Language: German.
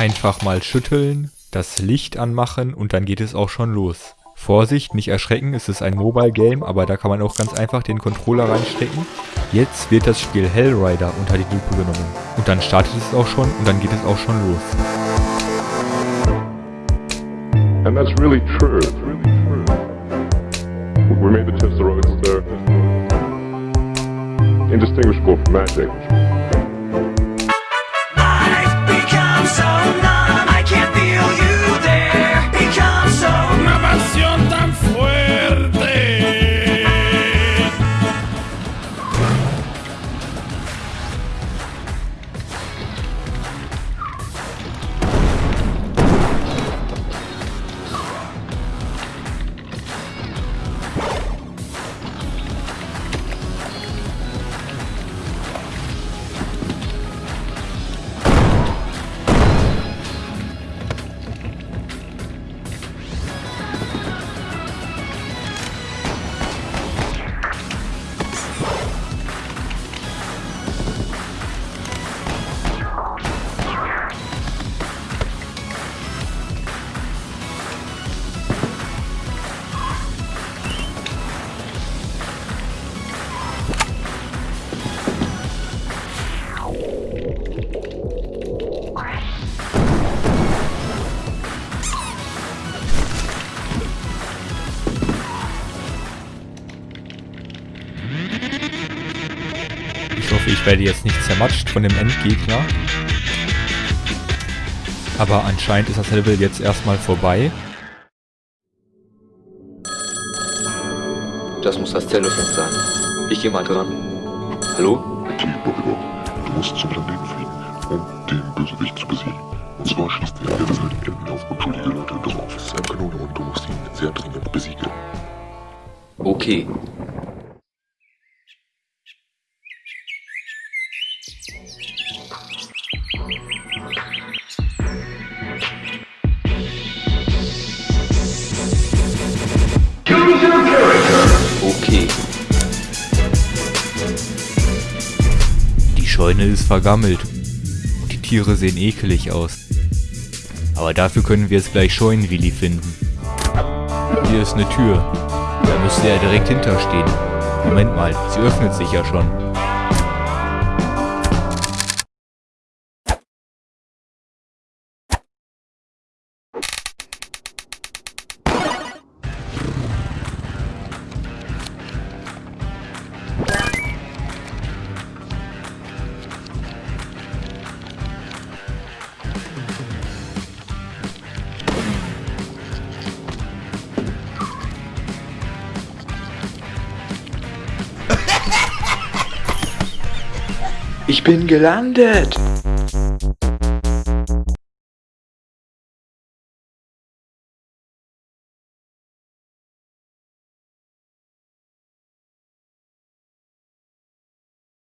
Einfach mal schütteln, das Licht anmachen und dann geht es auch schon los. Vorsicht, nicht erschrecken, es ist ein Mobile Game, aber da kann man auch ganz einfach den Controller reinstecken. Jetzt wird das Spiel Hellrider unter die Lupe genommen. Und dann startet es auch schon und dann geht es auch schon los. And that's really true. We made the Testaroids, they're indistinguishable from magic. Ich hoffe, ich werde jetzt nicht zermatscht von dem Endgegner. Aber anscheinend ist das Level jetzt erstmal vorbei. Das muss das Telefon sein. Ich gehe mal dran. Hallo? Du musst zum Planeten fliegen, um den Bösewicht zu besiegen. Und zwar schießt er der Welt auf unschuldige Leute drauf. Es ist eine Kanone und du musst ihn sehr dringend besiegen. Okay. Okay. Die Scheune ist vergammelt. Die Tiere sehen ekelig aus. Aber dafür können wir jetzt gleich Scheunenwilli finden. Hier ist eine Tür. Da müsste er direkt hinterstehen. Moment mal, sie öffnet sich ja schon. Ich bin gelandet.